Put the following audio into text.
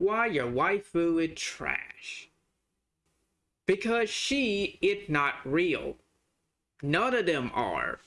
why your waifu is trash. Because she is not real. None of them are.